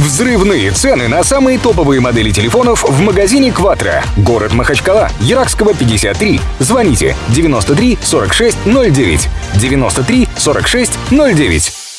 Взрывные цены на самые топовые модели телефонов в магазине «Кватро». Город Махачкала, Яракского, 53. Звоните 93 46 09. 93 46 09.